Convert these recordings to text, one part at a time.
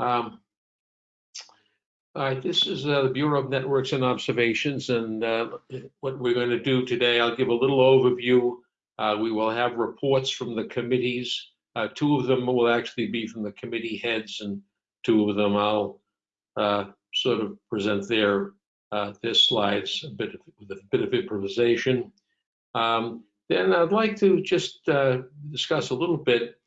Um, all right, this is uh, the Bureau of Networks and Observations, and uh, what we're going to do today, I'll give a little overview. Uh, we will have reports from the committees. Uh, two of them will actually be from the committee heads, and two of them I'll uh, sort of present their uh, their slides a bit of, with a bit of improvisation. Um, then I'd like to just discuss a little bit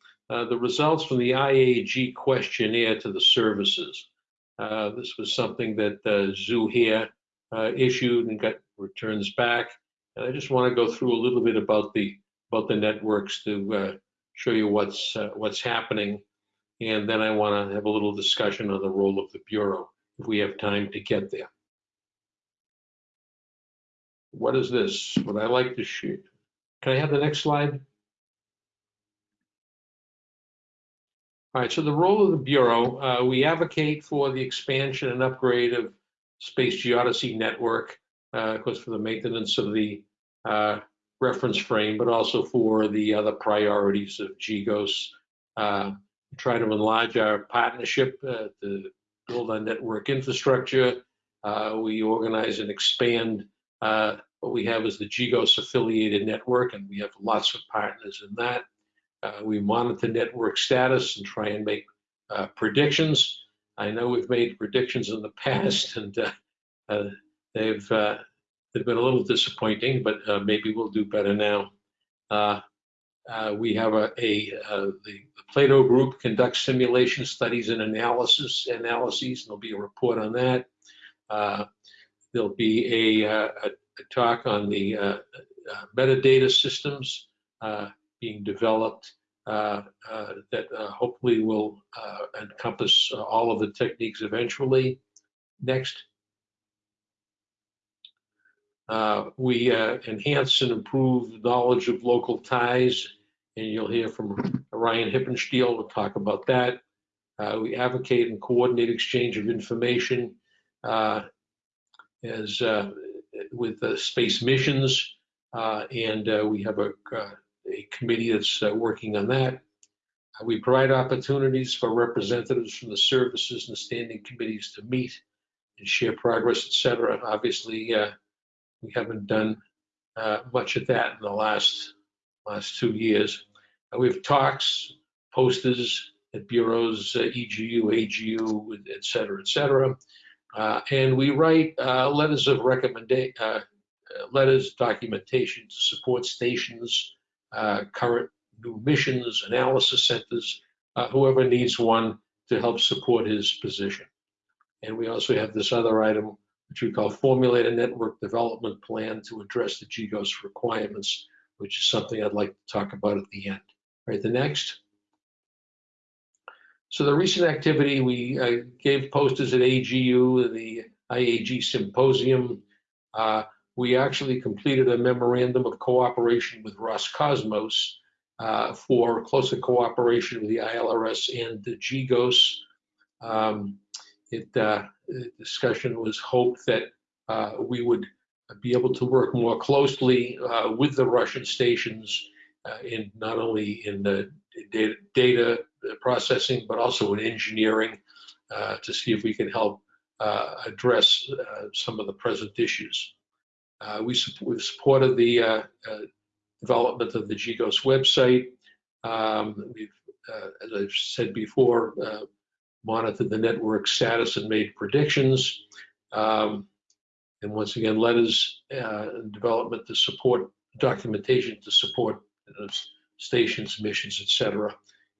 the results from the IAG questionnaire to the services. Uh, this was something that uh, uh, issued and got returns back. And I just want to go through a little bit about the about the networks to uh, show you what's uh, what's happening, and then I want to have a little discussion on the role of the bureau if we have time to get there. What is this? Would I like to shoot? Can I have the next slide? All right, so the role of the Bureau, uh, we advocate for the expansion and upgrade of Space Geodesy network, uh, of course, for the maintenance of the uh, reference frame, but also for the other priorities of GGOS. Uh, try to enlarge our partnership uh, to build our network infrastructure. Uh, we organize and expand what we have is the GGOS affiliated network, and we have lots of partners in that. Uh, we monitor network status and try and make uh, predictions. I know we've made predictions in the past and uh, uh they've uh, they've been a little disappointing, but uh, maybe we'll do better now. we have a, a the, the, Plato group conducts simulation studies and analysis analyses, and there'll be a report on that. there'll be a, a, a, talk on the metadata systems being developed uh, uh, that uh, hopefully will encompass all of the techniques eventually. Next. Uh, we uh, enhance and improve knowledge of local ties, and you'll hear from Ryan Hippensteel. We'll talk about that. Uh, we advocate and coordinate exchange of information as with space missions, and we have a a committee that's uh, working on that. Uh, we provide opportunities for representatives from the services and the standing committees to meet and share progress, etc. Obviously, uh, we haven't done uh, much of that in the last last two years. Uh, we have talks, posters at bureaus, uh, EGU, AGU, et cetera, et cetera. and we write letters of recommendation, letters, documentation to support stations, uh, current new missions, analysis centers, uh, whoever needs one to help support his position. And we also have this other item, which we call Formulate a Network Development Plan to address the GGOS requirements, which is something I'd like to talk about at the end. All right, the next. So the recent activity, we uh, gave posters at AGU, the IAG Symposium. Uh, we actually completed a memorandum of cooperation with Roscosmos uh, for closer cooperation with the ILRS and the GGOS. Um, it, uh, the discussion was hoped that uh, we would be able to work more closely uh, with the Russian stations uh, in not only in the data, data, processing, but also in engineering uh, to see if we can help address some of the present issues. Uh, we have supported the uh, uh, development of the GGOS website. Um, we've, uh, as I've said before, uh, monitored the network status and made predictions. Um, and once again, letters and development to support documentation to support stations, missions, etc.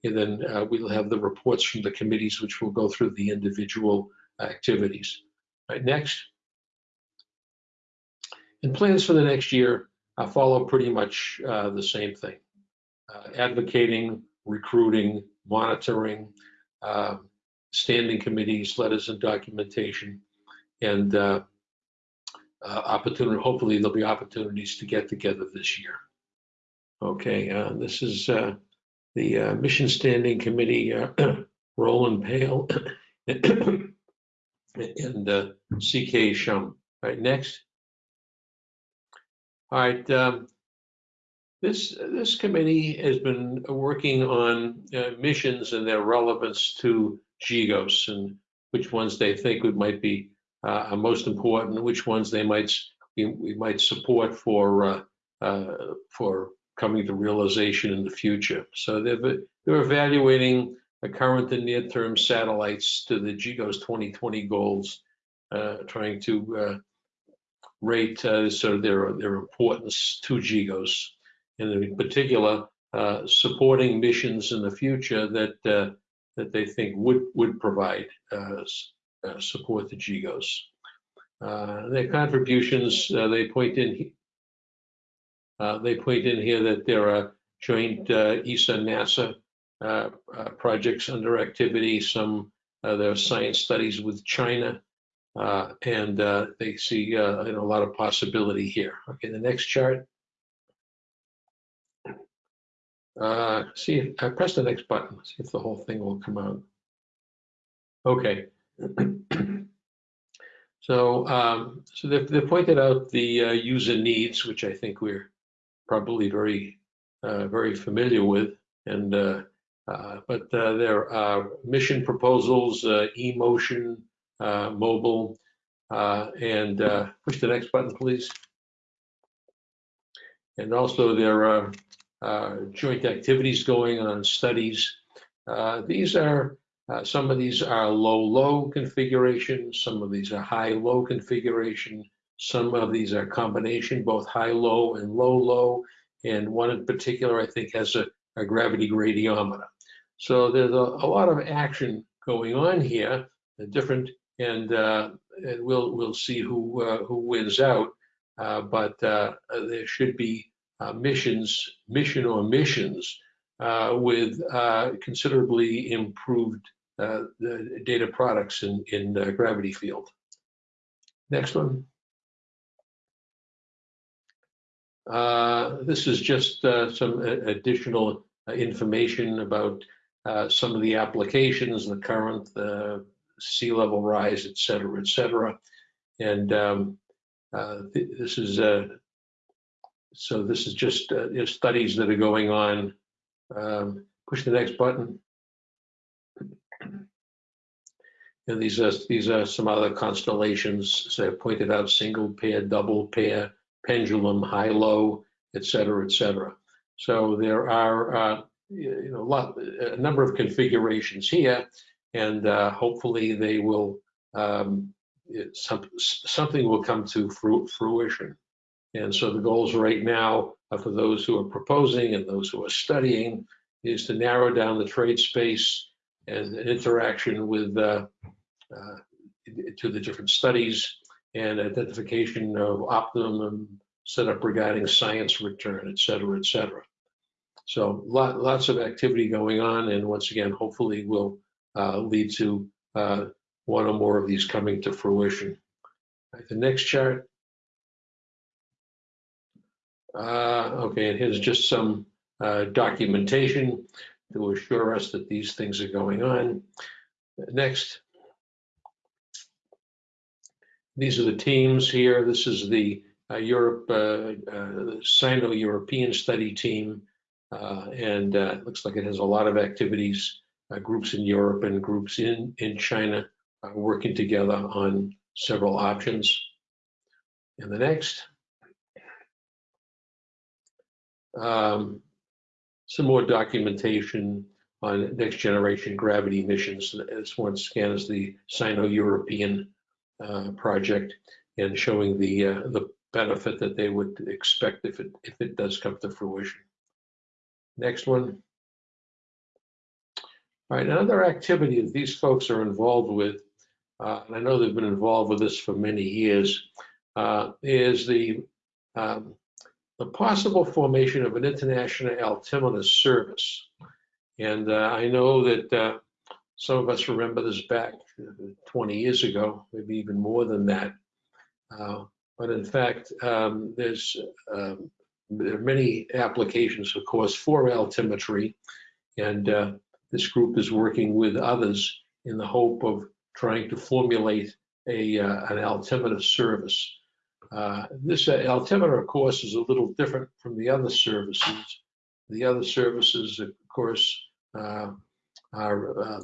And then uh, we'll have the reports from the committees, which will go through the individual activities. Right, next. And plans for the next year uh, follow pretty much uh, the same thing. Uh, advocating, recruiting, monitoring, um, standing committees, letters and documentation, and uh, uh, opportunity, hopefully there'll be opportunities to get together this year. Okay, uh, this is the Mission Standing Committee, Roland Pail and CK Shum. All right, next. All right. Um, This, this committee has been working on uh, missions and their relevance to GGOS and which ones they think would might be uh, most important, which ones they might we, we might support for uh, uh, for coming to realization in the future. So they're they're evaluating the current and near-term satellites to the GGOS 2020 goals, uh, trying to uh, rate uh, sort of their their importance to GGOS, and in particular uh, supporting missions in the future that uh, that they think would would provide uh, uh, support to GGOS. Uh, their contributions they point in they point in here that there are joint ESA NASA projects under activity. Some there are science studies with China, and uh, they see uh, you know, a lot of possibility here. Okay, the next chart. Uh, see, if I press the next button, see if the whole thing will come out. Okay. So, um, so they've, they pointed out the uh, user needs, which I think we're probably very, uh, very familiar with. And, uh, uh, but uh, there are mission proposals, uh, e-motion, uh, mobile, uh, and uh, push the next button, please. And also there are uh, joint activities going on, studies. Uh, These are, uh, some of these are low-low configuration, some of these are high-low configuration, some of these are combination, both high-low and low-low, and one in particular, I think, has a a gravity gradiometer. So there's a a lot of action going on here, uh, different, and uh, and we'll, we'll see who, uh, who wins out. Uh, But there should be missions, mission or missions with considerably improved data products in, in gravity field. Next one. Uh, This is just uh, some additional information about uh, some of the applications, the current, the sea level rise, et cetera, et cetera. And um, uh, th- this is, uh, so this is just uh, you know, studies that are going on. Um, Push the next button. And these are, these are some other constellations, so I pointed out, single pair, double pair, pendulum, high-low, et cetera, et cetera. So there are, uh, you know, a lot, a number of configurations here, and uh, hopefully they will, um, it- some, something will come to fruition. And so the goals right now are for those who are proposing and those who are studying is to narrow down the trade space and interaction with, uh, uh, to the different studies and identification of optimum setup regarding science return, et cetera, et cetera. So lot, lots of activity going on, and once again, hopefully will uh, lead to uh, one or more of these coming to fruition. Right, The next chart. Uh, Okay, and here's just some uh, documentation to assure us that these things are going on. Next. These are the teams here. This is the uh, Europe, uh, uh, Sino-European study team. Uh, And uh, it looks like it has a lot of activities, uh, groups in Europe and groups in, in China uh, working together on several options. And the next. Um, Some more documentation on next generation gravity missions. This one scans the Sino-European uh, project and showing the, uh, the benefit that they would expect if it, if it does come to fruition. Next one. All right, another activity that these folks are involved with, uh, and I know they've been involved with this for many years, uh, is the, um, the possible formation of an international altimeter service. And uh, I know that uh, some of us remember this back uh, 20 years ago, maybe even more than that. Uh, But in fact, um, there's, um, there are many applications, of course, for altimetry. And this group is working with others in the hope of trying to formulate a, uh, an altimeter service. Uh, This uh, altimeter, of course, is a little different from the other services. The other services, of course, uh, are, uh,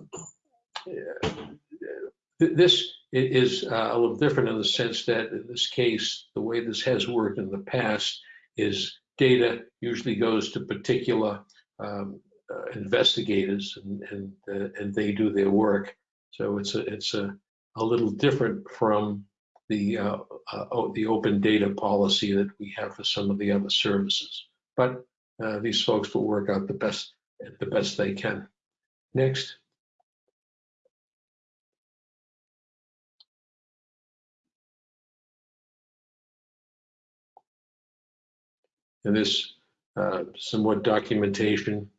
this is uh, a little different in the sense that in this case, the way this has worked in the past is data usually goes to particular um, uh, investigators and, and, uh, and they do their work. So it's a, it's a, a little different from the, uh, uh, the open data policy that we have for some of the other services. But uh, these folks will work out the best, the best they can. Next. And this, uh, some documentation,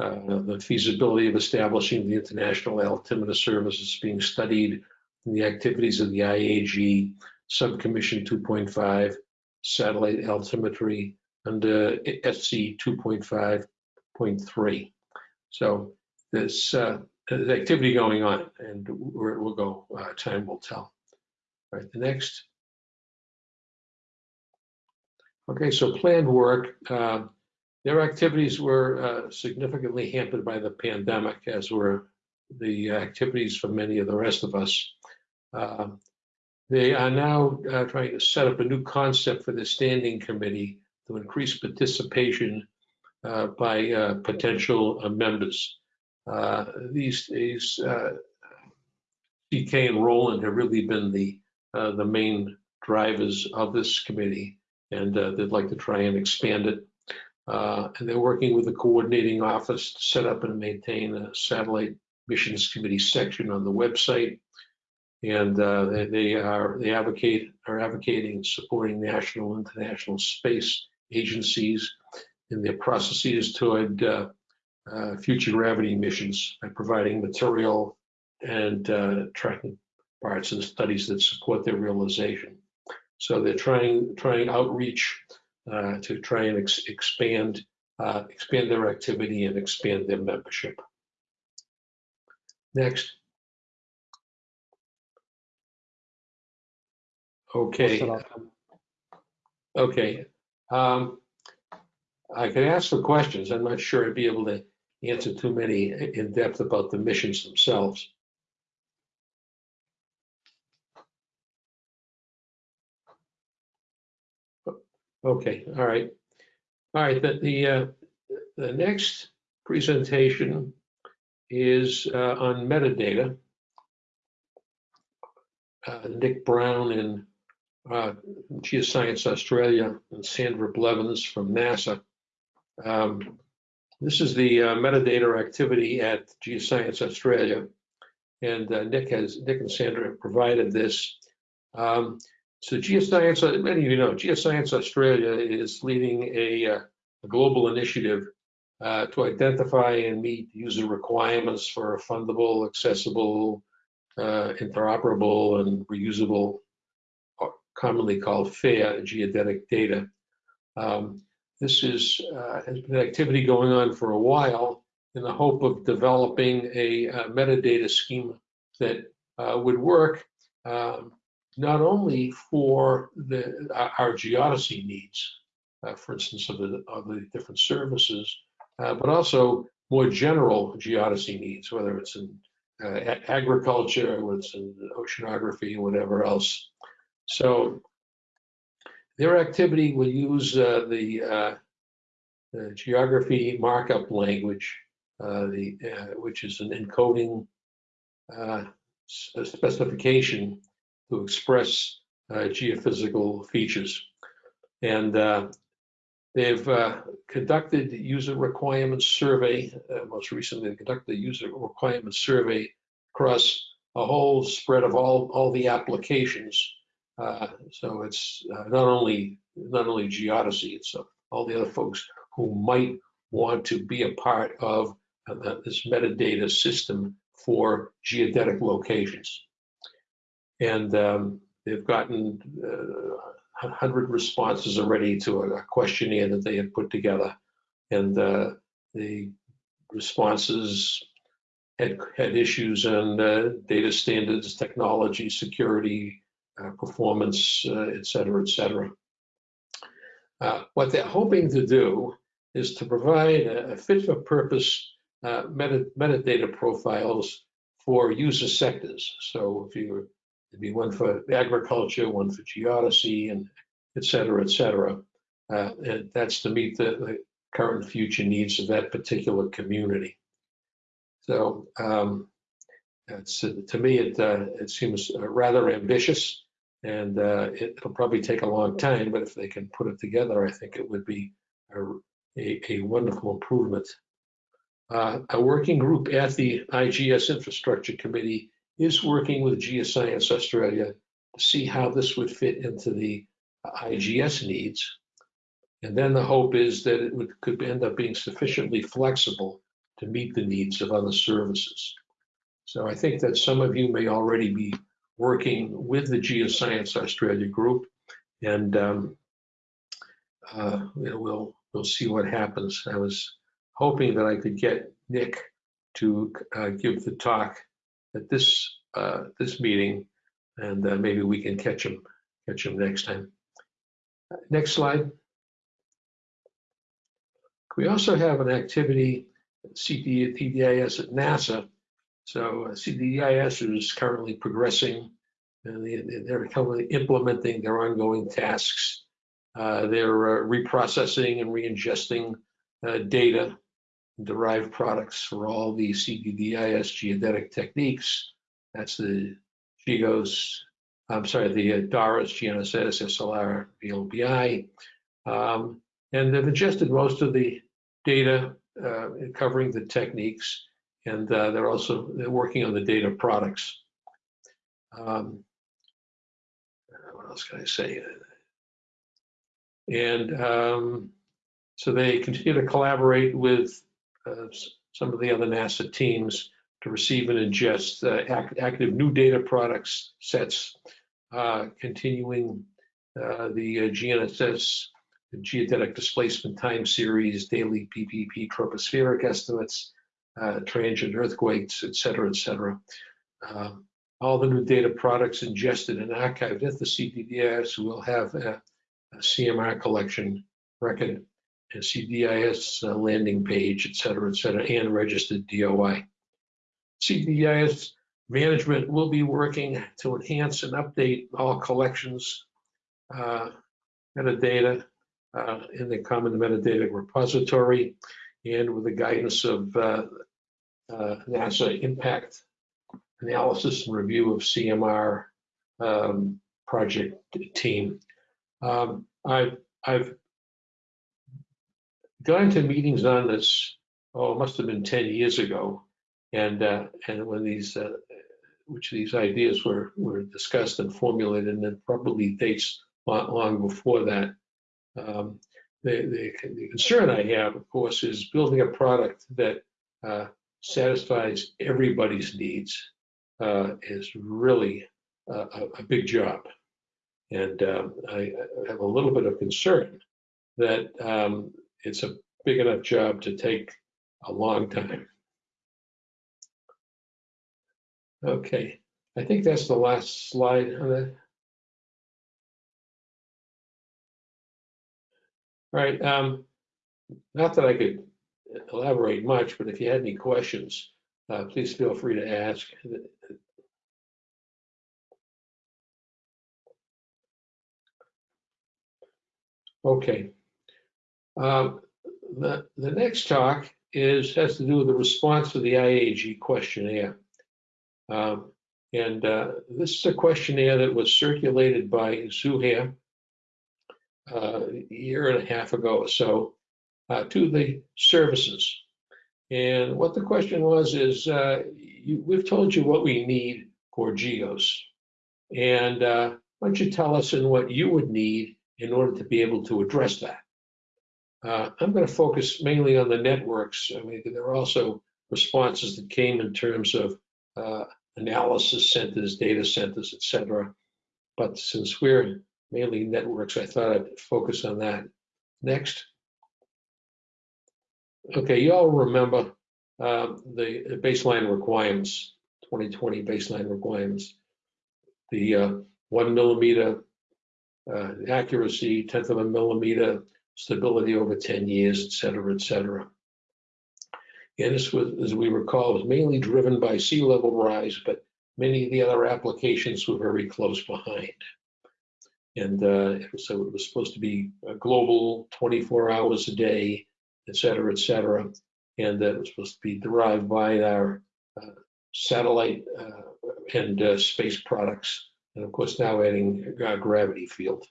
uh, the feasibility of establishing the International Altimeter Service is being studied in the activities of the IAG Subcommission 2.5, Satellite Altimetry under SC 2.5.3. So there's, uh, activity going on and where it will go, uh, time will tell. All right, the next. Okay, so planned work. uh, Their activities were uh, significantly hampered by the pandemic, as were the activities for many of the rest of us. Um, They are now uh, trying to set up a new concept for the standing committee to increase participation uh, by uh, potential uh, members. Uh, These days, uh, CK and Roland have really been the, uh, the main drivers of this committee, and uh, they'd like to try and expand it. Uh, And they're working with the coordinating office to set up and maintain a satellite missions committee section on the website. And uh, they- they are, they advocate, are advocating and supporting national, and international space agencies in their processes toward uh, uh, future gravity missions by providing material and uh, tracking parts and studies that support their realization. So they're trying, trying outreach uh, to try and ex- expand, uh, expand their activity and expand their membership. Next. Okay. Okay. Um, I can ask for questions. I'm not sure I'd be able to answer too many in depth about the missions themselves. Okay, all right. All right, the, the, uh, the next presentation is uh, on metadata. Uh, Nick Brown in uh, Geoscience Australia and Sandra Blevins from NASA. Um, This is the uh, metadata activity at Geoscience Australia. And uh, Nick has, Nick and Sandra have provided this. Um, So Geoscience, uh, many of you know, Geoscience Australia is leading a, uh, a global initiative uh, to identify and meet user requirements for findable, accessible, uh, interoperable, and reusable commonly called FAIR geodetic data. Um, this is uh, has been activity going on for a while in the hope of developing a, uh metadata schema that uh, would work um, not only for the our our geodesy needs, uh, for instance, of the of the different services, uh, but also more general geodesy needs, whether it's in uh, agriculture, whether it's in oceanography, whatever else. So their activity will use uh, the, uh, the geography markup language, uh, the, uh, which is an encoding uh, specification to express uh, geophysical features. And uh, they've uh, conducted user requirements survey, most recently they conducted a user requirements survey across a whole spread of all, all the applications uh, So it's uh, not only, not only geodesy, it's uh, all the other folks who might want to be a part of this metadata system for geodetic locations. And um, they've gotten uh, 100 responses already to a questionnaire that they had put together. And uh, the responses had, had issues on uh, data standards, technology, security, uh, performance, uh, et cetera, et cetera. Uh, what they're hoping to do is to provide a, a fit for purpose meta, metadata profiles for user sectors. So if you there'd be one for agriculture, one for geodesy, and et cetera, et cetera. Uh, and that's to meet the, the current future needs of that particular community. So um, it's, to me, it, uh, it seems rather ambitious and uh, it, will probably take a long time, but if they can put it together, I think it would be a, a, a wonderful improvement. Uh, a working group at the IGS Infrastructure Committee is working with Geoscience Australia to see how this would fit into the IGS needs. And then the hope is that it would, could end up being sufficiently flexible to meet the needs of other services. So I think that some of you may already be working with the Geoscience Australia group, and um, uh, we'll we'll see what happens. I was hoping that I could get Nick to uh, give the talk at this uh, this meeting, and uh, maybe we can catch him catch him next time. Next slide. We also have an activity CDDIS at NASA so uh, CDDIS is currently progressing and they, are currently implementing their ongoing tasks. Uh, they're uh, reprocessing and re-ingesting uh, data, derived products for all the CDDIS geodetic techniques. That's the GEOS, I'm sorry, the uh, DORIS, GNSS, SLR, VLBI. Um, and they've ingested most of the data uh, covering the techniques and uh, they're also they're working on the data products. Um, what else can I say? And um, so they continue to collaborate with uh, some of the other NASA teams to receive and ingest uh, act, active new data products sets, uh, continuing uh, the uh, GNSS the geodetic displacement time series, daily PPP tropospheric estimates, uh, transient earthquakes, et cetera, et cetera. Um, all the new data products ingested and archived at the CDDIS will have a, a CMR collection record, CDDIS uh, landing page, et cetera, et cetera, and registered DOI. CDDIS management will be working to enhance and update all collections, uh, metadata uh, in the common metadata repository and with the guidance of uh, uh, NASA impact analysis and review of CMR um, project team. Um, I've, I've gone to meetings on this, oh, it must have been 10 years ago. And, uh, and when these, uh, which these ideas were, were discussed and formulated, and then probably dates long, long before that. Um, the, the, the, concern I have, of course, is building a product that uh, satisfies everybody's needs uh, is really a, a, big job. And um, I, I, have a little bit of concern that um, it's a big enough job to take a long time. Okay, I think that's the last slide on that. All right, um, not that I could elaborate much, but if you had any questions, uh, please feel free to ask. Okay. Um, the, the next talk is has to do with the response to the IAG questionnaire. Um, and uh, this is a questionnaire that was circulated by Zuheir uh, a year and a half ago or so uh, to the services. And what the question was is, uh, you, we've told you what we need for GGOS. And uh, why don't you tell us in what you would need in order to be able to address that? Uh, I'm going to focus mainly on the networks. I mean, there are also responses that came in terms of uh, analysis centers, data centers, et cetera. But since we're mainly networks, I thought I'd focus on that. Next. Okay, you all remember uh, the baseline requirements, 2020 baseline requirements. The uh, one millimeter uh, accuracy, tenth of a millimeter stability over 10 years, et cetera, et cetera. And this was, as we recall, was mainly driven by sea level rise, but many of the other applications were very close behind. And uh, so it was supposed to be a global 24 hours a day, et cetera, et cetera. And that was supposed to be derived by our uh, satellite uh, and uh, space products. And of course, now adding uh, gravity field.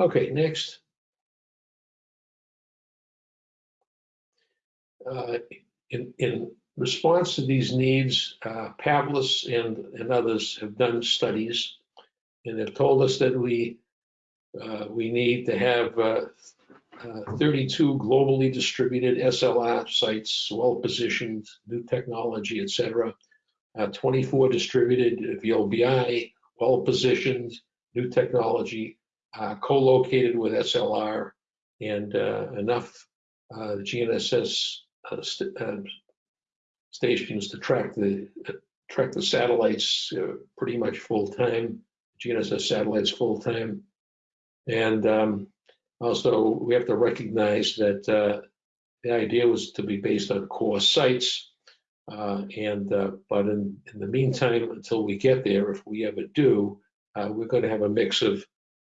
Okay, next. Uh, in, in response to these needs, uh, Pavlis and, and others have done studies and have told us that we uh, we need to have uh, uh, 32 globally distributed SLR sites, well positioned, new technology, etc. Uh, 24 distributed VLBI, well positioned, new technology, uh, co-located with SLR, and uh, enough GNSS st stations to track the track the satellites pretty much full time. GNSS satellites full time. And um, also, we have to recognize that uh, the idea was to be based on core sites. Uh, and uh, but in, in, the meantime, until we get there, if we ever do, uh, we're going to have a mix of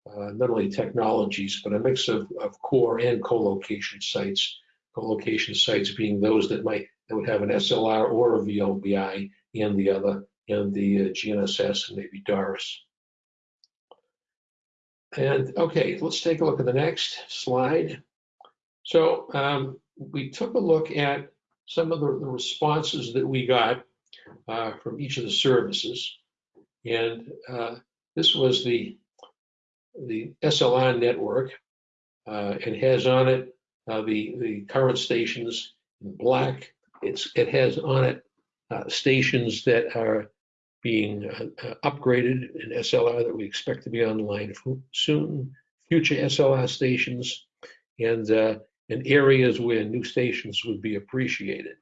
uh, not only technologies, but a mix of, of core and co-location sites. Co-location sites being those that might that would have an SLR or a VLBI and the other, and the uh, GNSS and maybe DORIS. And okay, let's take a look at the next slide. So um, we took a look at some of the, the responses that we got uh, from each of the services. And uh, this was the, the SLR network. Uh, it has on it uh, the, the current stations in black. It's, it has on it uh, stations that are being uh, uh upgraded in SLR that we expect to be online soon, future SLR stations, and uh, in areas where new stations would be appreciated.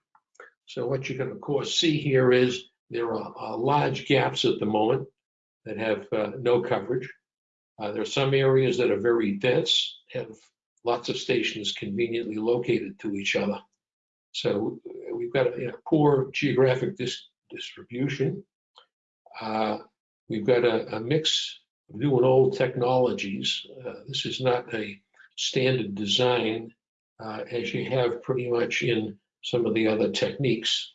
So what you can of course see here is there are, are large gaps at the moment that have no coverage. Uh, there are some areas that are very dense, have lots of stations conveniently located to each other. So we've got a you know, poor geographic dis distribution. Uh, we've got a, a, mix of new and old technologies. Uh, this is not a standard design uh, as you have pretty much in some of the other techniques.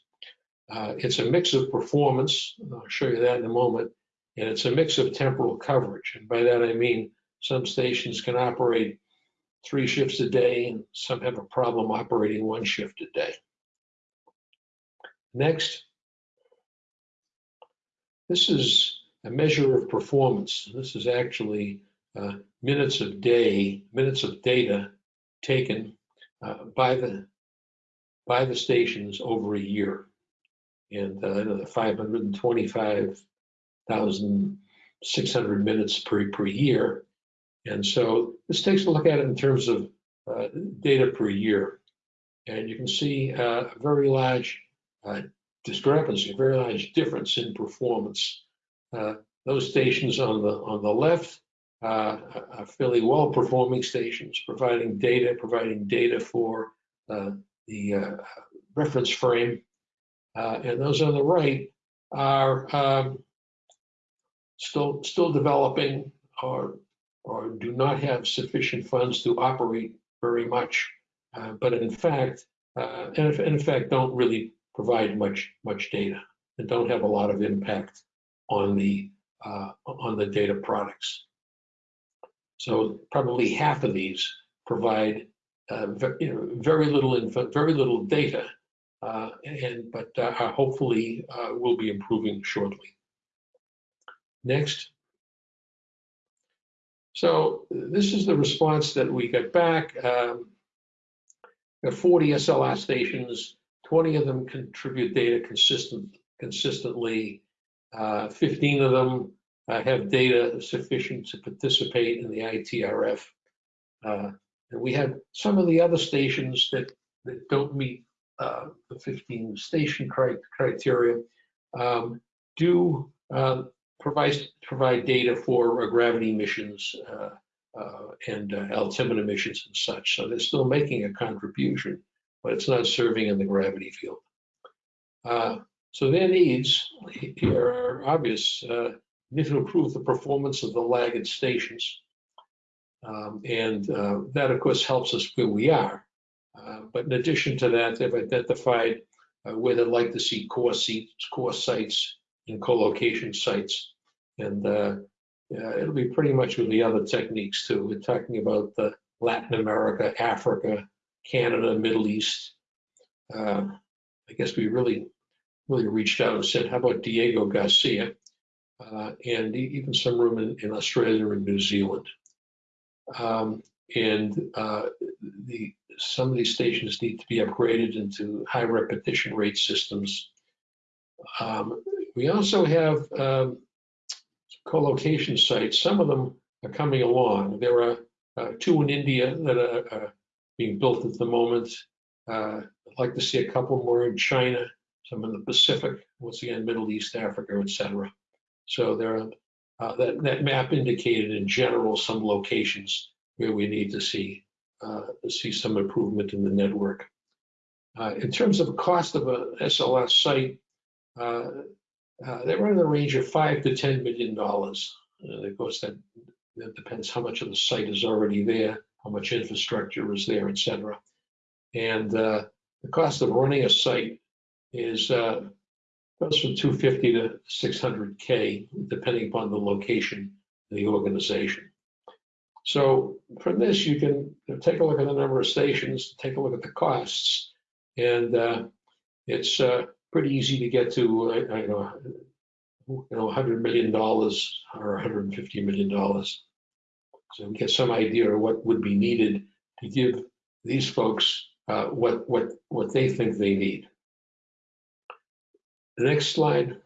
Uh, it's a mix of performance, I'll show you that in a moment, and it's a mix of temporal coverage. And by that I mean some stations can operate three shifts a day, and some have a problem operating one shift a day. Next. This is a measure of performance. This is actually uh, minutes of day, minutes of data taken uh, by the by the stations over a year. And uh, 525 1,600 minutes per, per year. And so this takes a look at it in terms of uh, data per year. And you can see uh, a very large uh, discrepancy, a very large difference in performance. Uh, those stations on the, on the left uh, are fairly well performing stations, providing data, providing data for uh, the reference frame. and those on the right are um, still still developing or or do not have sufficient funds to operate very much, uh, but in fact, and in fact don't really provide much much data and don't have a lot of impact on the uh, on the data products. So probably half of these provide uh, you know, very little info, very little data, uh, and but uh, hopefully uh, will be improving shortly. Next. So this is the response that we got back. Um, 40 SLR stations 20 of them contribute data consistent, consistently. Uh, 15 of them uh, have data sufficient to participate in the ITRF. Uh, and we have some of the other stations that, that don't meet uh, the 15 station cri criteria um, do uh, provides provide data for uh, gravity missions uh, uh, and altimeter missions and such. So they're still making a contribution, but it's not serving in the gravity field. So their needs here are obvious. Need to improve the performance of the laggard stations. Um, and uh, that, of course, helps us where we are. Uh, but in addition to that, they've identified uh, where they'd like to see core seats, core sites and co-location sites. And uh, yeah, it'll be pretty much with the other techniques too. We're talking about the Latin America, Africa, Canada, Middle East. Uh, I guess we really, really reached out and said, how about Diego Garcia? Uh, and even some room in, in Australia and New Zealand. Um, and uh, the, some of these stations need to be upgraded into high repetition rate systems. Um, we also have um, co-location sites. Some of them are coming along. There are uh, two in India that are, being built at the moment. Uh, I'd like to see a couple more in China, some in the Pacific, once again, Middle East, Africa, etc. So there are, uh, that, that map indicated in general some locations where we need to see uh, see some improvement in the network. Uh, in terms of cost of a SLS site, uh, they run in the range of five to ten million dollars. Uh, of course, that, that depends how much of the site is already there, how much infrastructure is there, et cetera. And uh, the cost of running a site is uh, goes from 250 to 600k, depending upon the location of the organization. So from this, you can take a look at the number of stations, take a look at the costs, and uh, it's uh, pretty easy to get to, know, you know, 100 million dollars or 150 million dollars. So we get some idea of what would be needed to give these folks uh, what what what they think they need. The next slide.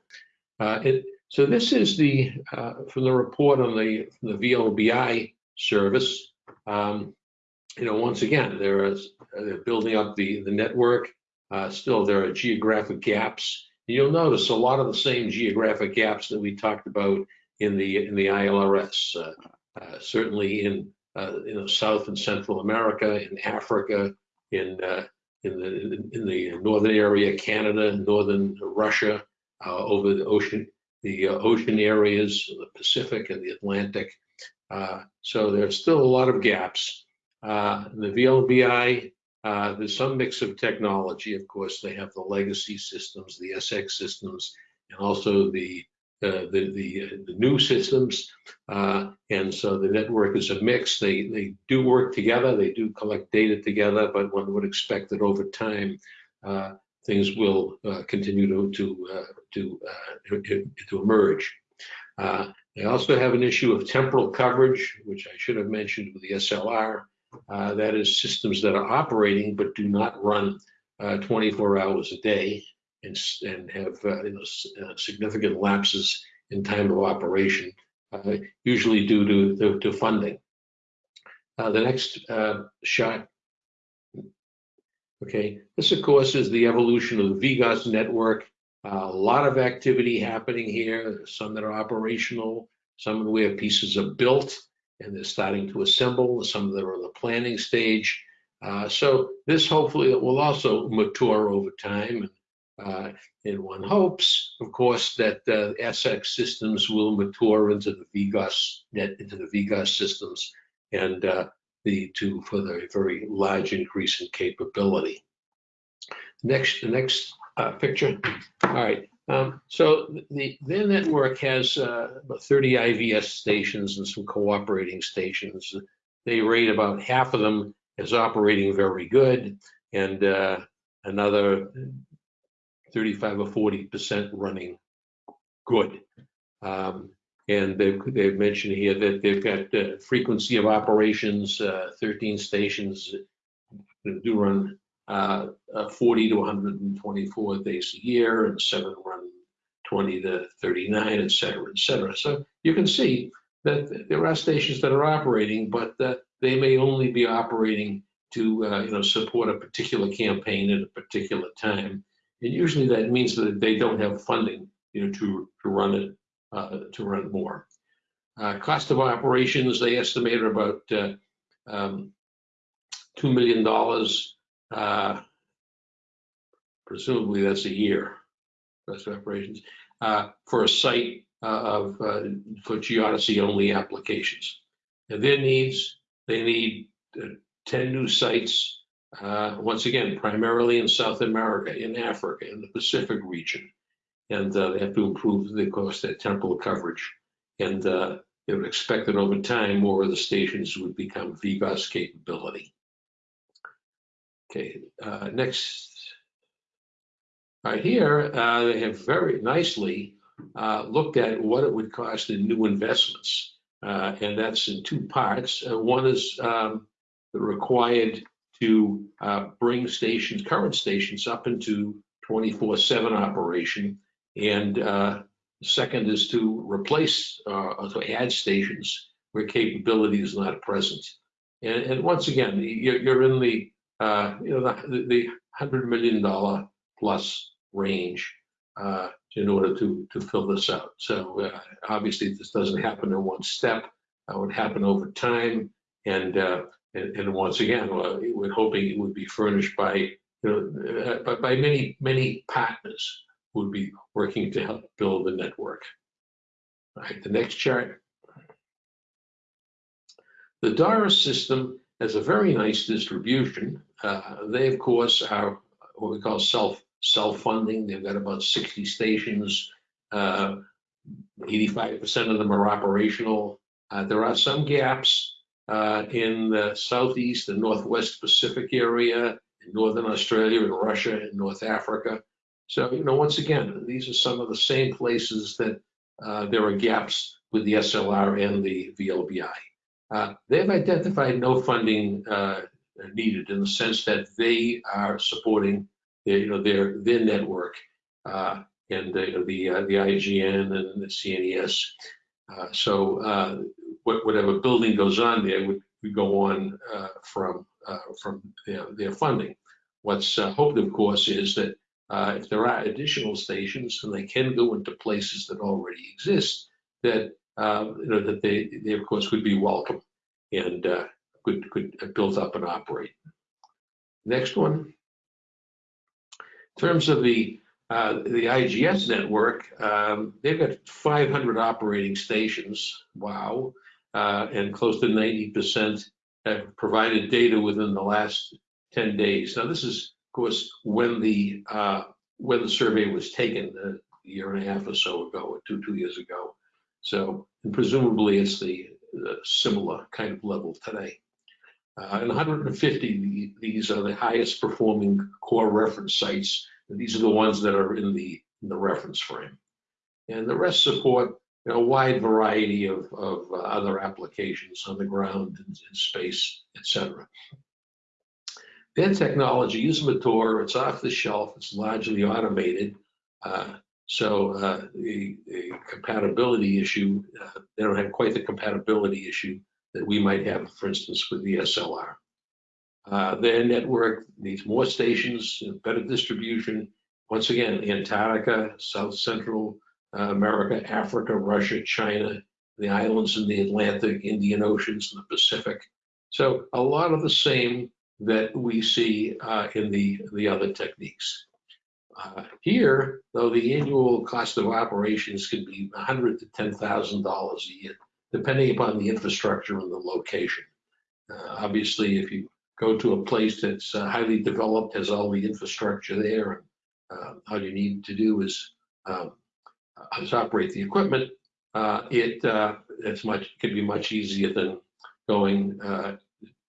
Uh, it, so this is the uh, from the report on the the VLBI service. Um, you know, once again, there is they're building up the the network. Uh, still, there are geographic gaps. You'll notice a lot of the same geographic gaps that we talked about in the in the ILRS. Uh, uh, certainly in uh, know South and Central America, in Africa, in uh, in the in the northern area, Canada, northern Russia, uh, over the ocean, the ocean areas, the Pacific and the Atlantic. so there's still a lot of gaps. the VLBI uh, there's some mix of technology. Of course, they have the legacy systems, the SX systems, and also the uh, the, the, uh, the, new systems. Uh, and so the network is a mix. They, they do work together. They do collect data together, but one would expect that over time, uh, things will continue to, to, to, to emerge. they also have an issue of temporal coverage, which I should have mentioned with the SLR. Uh, that is systems that are operating but do not run uh, 24 hours a day and, and have uh, you know, uh, significant lapses in time of operation, uh, usually due to, to, to funding. the next shot Okay, this of course is the evolution of the VGOS network. Uh, a lot of activity happening here, some that are operational, some of the where pieces are built, and they're starting to assemble. Some of them are in the planning stage. Uh, so this hopefully will also mature over time. Uh, and one hopes, of course, that uh, SX systems will mature into the VGOS net, into the VGOS systems, and uh, lead to for the very large increase in capability. Next, the next uh, picture. All right. Um, so the, their network has uh, about 30 IVS stations and some cooperating stations. They rate about half of them as operating very good and uh, another 35 or 40% running good. Um, and they've, they've, mentioned here that they've got uh, frequency of operations, uh, 13 stations do run uh, uh, 40 to 124 days a year, and seven run 20 to 39, et cetera, et cetera. So you can see that there are stations that are operating, but that they may only be operating to uh, you know support a particular campaign at a particular time. And usually that means that they don't have funding you know to, to run it uh, to run more. Uh, Cost of operations, they estimated about uh, um, $2 million. Uh, Presumably, that's a year, of operations, uh, for a site uh, of, uh, for geodesy-only applications. And their needs, they need uh, 10 new sites, once again, primarily in South America, in Africa, in the Pacific region. And they have to improve, of course, their temporal coverage. And they would expect that over time, more of the stations would become VGOS capability. Okay, uh, next. Right here, uh, they have very nicely uh, looked at what it would cost in new investments. Uh, and that's in two parts. Uh, one is um, required to uh, bring stations, current stations, up into 24/7 operation, and second is to replace or to add stations where capability is not present. And, and once again, you're, you're in the uh, you know the, the hundred million dollar plus range uh, in order to to fill this out. So uh, obviously, this doesn't happen in one step. It would happen over time, and uh, and, and once again, uh, we're hoping it would be furnished by you know by, by many many partners who would be working to help build the network. All right, the next chart. The DORIS system has a very nice distribution. Uh, they, of course, are what we call self self-funding. They've got about 60 stations. 85% uh, of them are operational. Uh, there are some gaps in the southeast and northwest Pacific area, in northern Australia, in Russia, in North Africa. So, you know, once again, these are some of the same places that uh, there are gaps with the SLR and the VLBI. Uh, they've identified no funding uh, needed in the sense that they are supporting their, you know, their, their network uh, and the, the, uh, the IGN and the CNES. Uh, so uh, what, whatever building goes on there would, go on uh, from, uh, from their, their funding. What's hoped, of course, is that if there are additional stations and they can go into places that already exist, that you know that they, they of course would be welcome and could could build up and operate. Next one. In terms of the uh, the IGS network, um, they've got 500 operating stations. Wow. Uh, and close to 90% have provided data within the last 10 days. Now, this is, of course, when the uh, when the survey was taken a year and a half or so ago, or two two years ago. So, presumably, it's the similar kind of level today. Uh, and 150, these are the highest performing core reference sites. And these are the ones that are in the, in the reference frame. And the rest support you know, a wide variety of, of uh, other applications on the ground, in, in space, etc. Their technology is mature, it's off the shelf, it's largely automated. Uh, so uh, the, the, compatibility issue, uh, they don't have quite the compatibility issue that we might have, for instance, with the SLR. Uh, their network needs more stations, better distribution. Once again, Antarctica, South Central uh, America, Africa, Russia, China, the islands in the Atlantic, Indian Oceans, and the Pacific. So a lot of the same that we see uh, in the, the other techniques. Uh, here, though, the annual cost of operations can be 100 to $10,000 a year depending upon the infrastructure and the location. Uh, obviously, if you go to a place that's uh, highly developed, has all the infrastructure there, and uh, all you need to do is, um, is operate the equipment, uh, it uh, it's much can be much easier than going uh,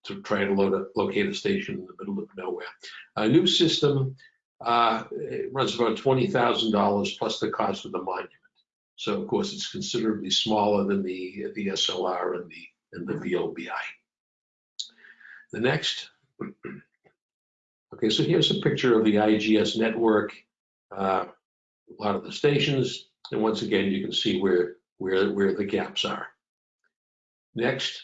to try to a, locate a station in the middle of nowhere. A new system runs about twenty thousand dollars plus the cost of the monument. So of course, it's considerably smaller than the, the SLR and the, and the VLBI. The next. Okay, so here's a picture of the IGS network, uh, a lot of the stations, and once again, you can see where, where, where the gaps are. Next.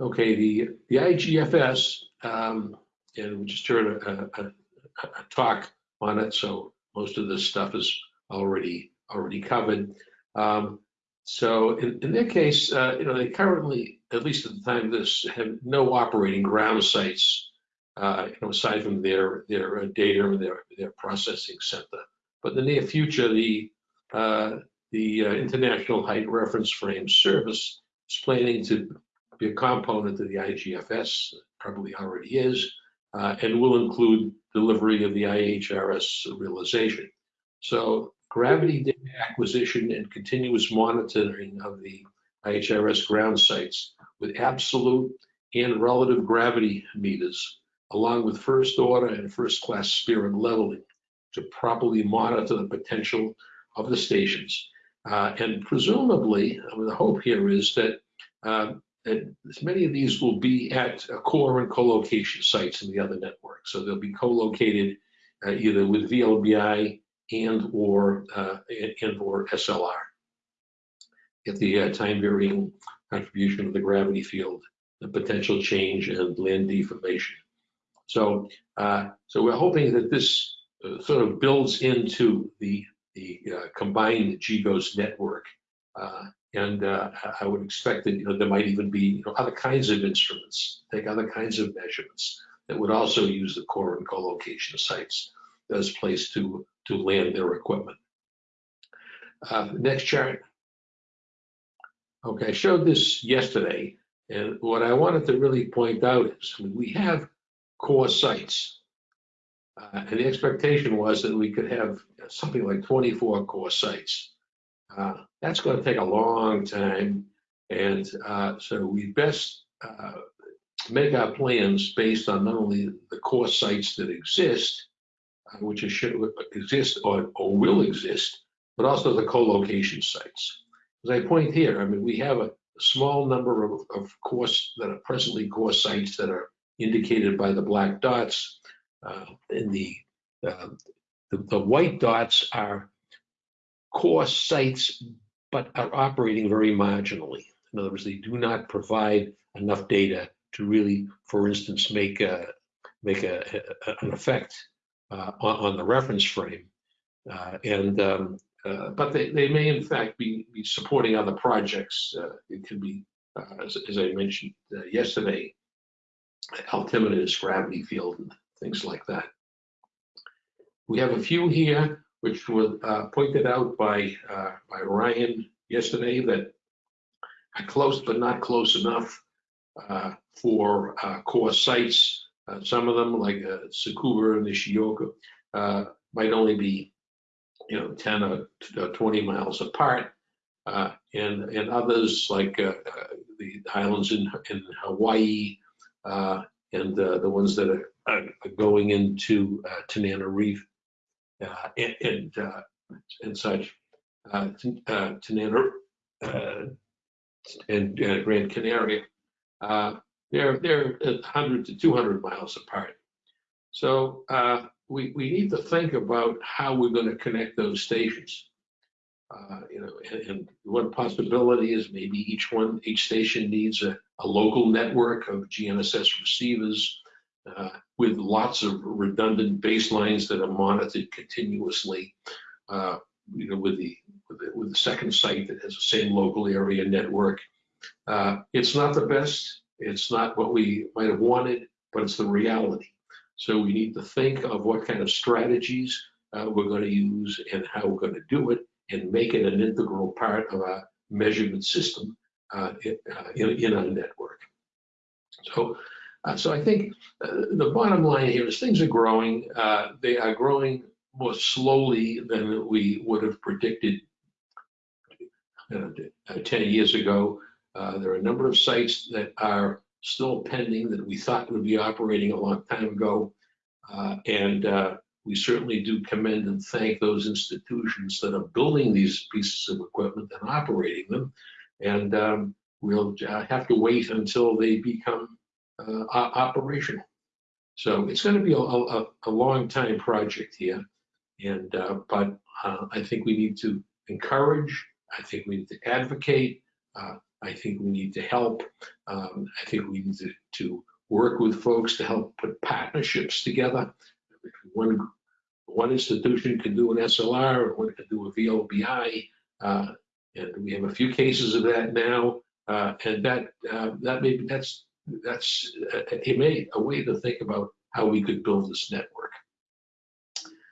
Okay, the, the IGFS, um, and we just heard a, a, a talk on it, so most of this stuff is already already covered. Um, so in, in their case, uh, you know, they currently, at least at the time of this, have no operating ground sites, uh, you know, aside from their their uh, data or their their processing center. But in the near future, the uh, the uh, International Height Reference Frame Service is planning to be a component of the IGFS, probably already is, uh, and will include delivery of the IHRS realization. So gravity data acquisition and continuous monitoring of the IHRS ground sites with absolute and relative gravity meters, along with first order and first class spirit leveling to properly monitor the potential of the stations. Uh, and presumably, I mean, the hope here is that, uh, that many of these will be at core and co-location sites in the other network. So they'll be co-located uh, either with VLBI and or uh, and or SLR at the uh, time varying contribution of the gravity field, the potential change and land deformation. So, uh, so we're hoping that this uh, sort of builds into the the uh, combined GGOS network, uh, and I would expect that you know there might even be you know, other kinds of instruments, take other kinds of measurements that would also use the core and co-location sites as place to to land their equipment. Uh, next chart. Okay, I showed this yesterday, and what I wanted to really point out is we have core sites, uh, and the expectation was that we could have something like 24 core sites. Uh, that's going to take a long time, and uh, so we best uh, make our plans based on not only the core sites that exist, which is, should exist or, or will exist, but also the co-location sites. As I point here, I mean, we have a, small number of, of course that are presently core sites that are indicated by the black dots. Uh, and the, uh, the, the white dots are core sites, but are operating very marginally. In other words, they do not provide enough data to really, for instance, make a, make a, a, an effect uh, on, on, the reference frame. Uh, and um, uh, but they, they may in fact be, be supporting other projects. it could be, as, as, I mentioned yesterday, altimeters, gravity field, and things like that. We have a few here which were uh, pointed out by uh, by Ryan yesterday that are close but not close enough uh, for core sites uh, some of them, like uh, and Ishioka, uh, might only be, you know, 10 or 20 miles apart. Uh, and, and others, like uh, uh, the islands in, in Hawaii and the ones that are, are going into Tenerife and, and, and, such, Tanana and Gran Canaria they're they're 100 to 200 miles apart. So uh, we we need to think about how we're going to connect those stations. Uh, you know, and, and, one possibility is maybe each one, each station needs a, a local network of GNSS receivers uh, with lots of redundant baselines that are monitored continuously. Uh, you know, with the, with the, with the second site that has the same local area network. Uh, it's not the best. It's not what we might have wanted, but it's the reality. So we need to think of what kind of strategies uh, we're going to use and how we're going to do it and make it an integral part of our measurement system uh, in, uh, in, in, our network. So, uh, so I think uh, the bottom line here is things are growing. Uh, they are growing more slowly than we would have predicted 10 years ago. Uh, there are a number of sites that are still pending that we thought would be operating a long time ago. Uh, and uh, we certainly do commend and thank those institutions that are building these pieces of equipment and operating them. And um, we'll uh, have to wait until they become uh, operational. So it's going to be a, a, a long time project here. And but I think we need to encourage, I think we need to advocate, uh, I think we need to help. Um, I think we need to, to, work with folks to help put partnerships together. One, one institution can do an SLR, one can do a VLBI. uh, And we have a few cases of that now, uh, and that, uh, that may, that's, that's a, a may- a way to think about how we could build this network.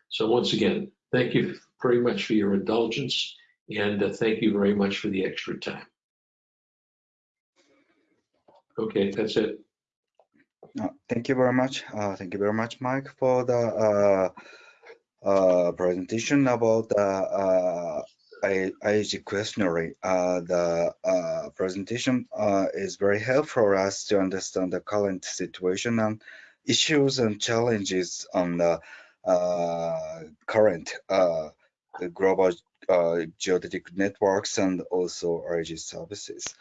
So once again, thank you very much for your indulgence, and uh, thank you very much for the extra time. Okay, that's it. Thank you very much. Uh, Thank you very much, Mike, for the uh, uh, presentation about the uh, IAG questionnaire. Uh, The presentation is very helpful for us to understand the current situation and issues and challenges on the current global geodetic networks and also IAG services.